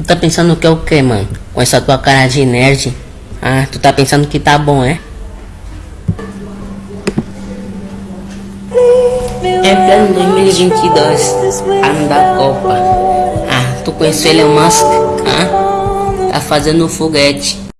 Tu tá pensando que é o que, mano? Com essa tua cara de nerd? Ah, tu tá pensando que tá bom, é? É plano 2022, ano da Copa. Ah, tu conheceu o Elon Musk? Ah, tá fazendo foguete.